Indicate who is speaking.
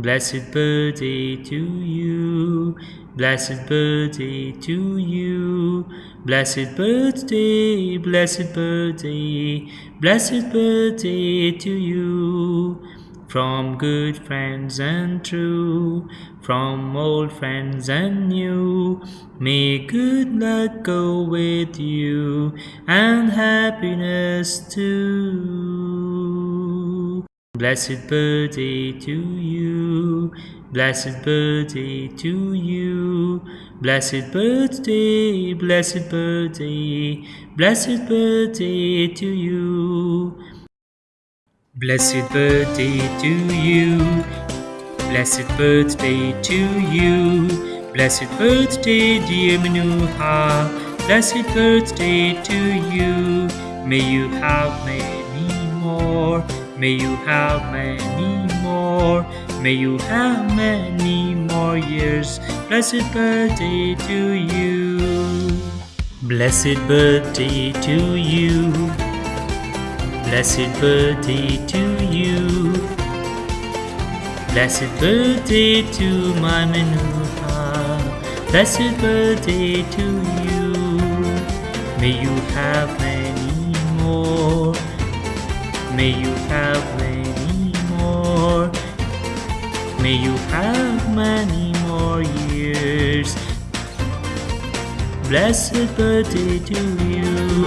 Speaker 1: Blessed birthday to you. Blessed birthday to you. Blessed birthday, blessed birthday, blessed birthday to you. From good friends and true, from old friends and new, may good luck go with you and happiness too. Blessed birthday to you, blessed birthday to you, blessed birthday, blessed birthday, blessed birthday to you. Blessed birthday to you, blessed birthday to you, blessed birthday, dear Manuha, blessed birthday to you. May you have many more. May you have many more. May you have many more years. Blessed birthday to you. Blessed birthday to you. Blessed birthday to you. Blessed birthday to my Manuha. Blessed birthday to you. May you have May you have many more. May you have many more years. Blessed birthday to you.